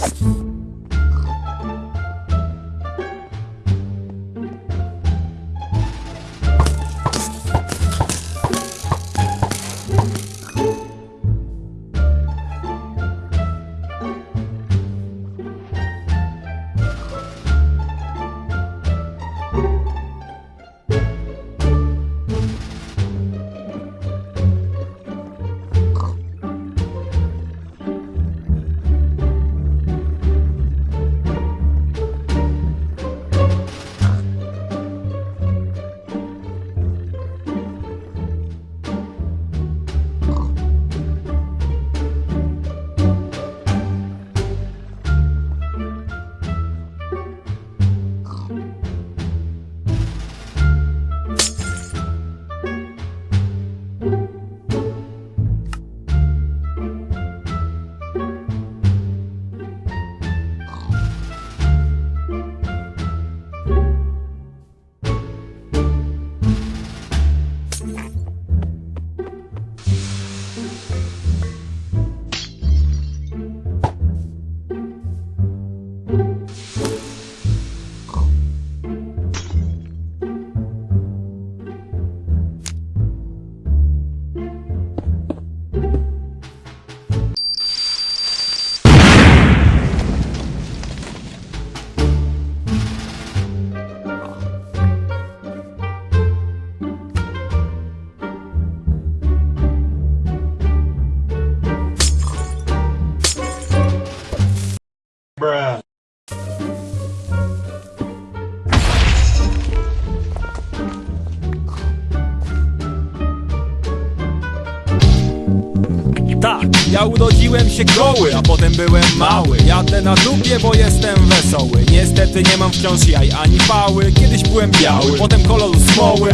you Tak, ja urodziłem się goły, a potem byłem mały. Jadę na dupie, bo jestem wesoły. Niestety nie mam wciąż jaj ani pały. Kiedyś byłem biały, potem kolor smoły